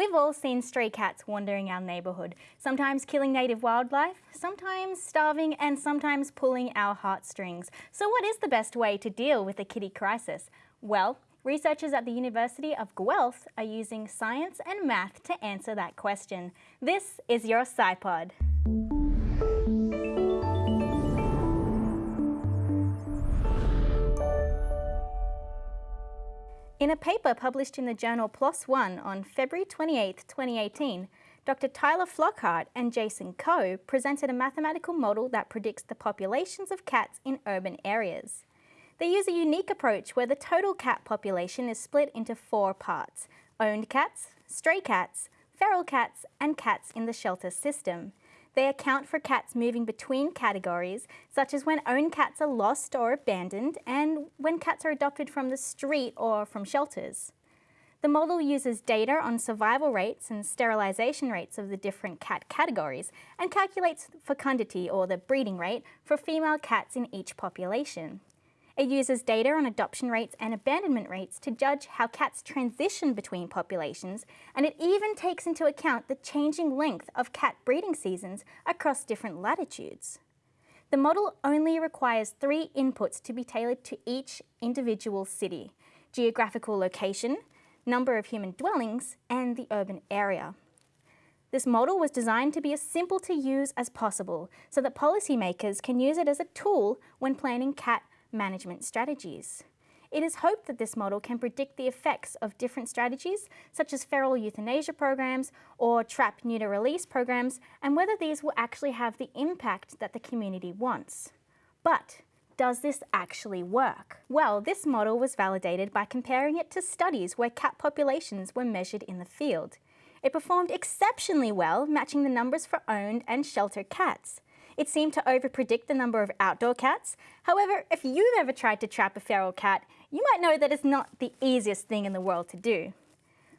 We've all seen stray cats wandering our neighbourhood, sometimes killing native wildlife, sometimes starving and sometimes pulling our heartstrings. So what is the best way to deal with the kitty crisis? Well, researchers at the University of Guelph are using science and math to answer that question. This is your SciPod. In a paper published in the journal PLOS One on February 28, 2018, Dr. Tyler Flockhart and Jason Coe presented a mathematical model that predicts the populations of cats in urban areas. They use a unique approach where the total cat population is split into four parts, owned cats, stray cats, feral cats and cats in the shelter system. They account for cats moving between categories, such as when owned cats are lost or abandoned and when cats are adopted from the street or from shelters. The model uses data on survival rates and sterilisation rates of the different cat categories and calculates fecundity or the breeding rate for female cats in each population. It uses data on adoption rates and abandonment rates to judge how cats transition between populations, and it even takes into account the changing length of cat breeding seasons across different latitudes. The model only requires three inputs to be tailored to each individual city, geographical location, number of human dwellings, and the urban area. This model was designed to be as simple to use as possible so that policymakers can use it as a tool when planning cat management strategies. It is hoped that this model can predict the effects of different strategies, such as feral euthanasia programs or trap neuter release programs, and whether these will actually have the impact that the community wants. But does this actually work? Well, this model was validated by comparing it to studies where cat populations were measured in the field. It performed exceptionally well, matching the numbers for owned and shelter cats. It seemed to overpredict the number of outdoor cats. However, if you've ever tried to trap a feral cat, you might know that it's not the easiest thing in the world to do.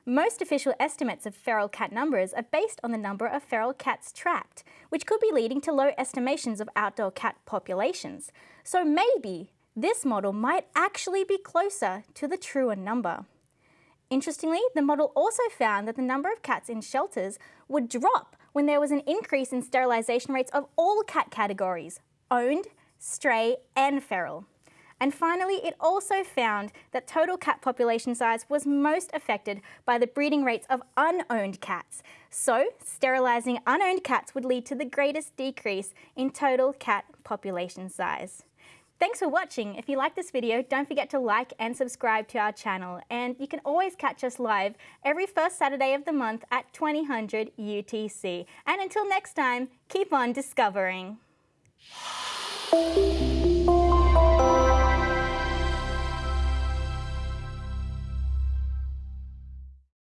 Most official estimates of feral cat numbers are based on the number of feral cats trapped, which could be leading to low estimations of outdoor cat populations. So maybe this model might actually be closer to the truer number. Interestingly, the model also found that the number of cats in shelters would drop when there was an increase in sterilisation rates of all cat categories, owned, stray and feral. And finally, it also found that total cat population size was most affected by the breeding rates of unowned cats. So, sterilising unowned cats would lead to the greatest decrease in total cat population size. Thanks for watching. If you like this video, don't forget to like and subscribe to our channel. And you can always catch us live every first Saturday of the month at 2000 UTC. And until next time, keep on discovering.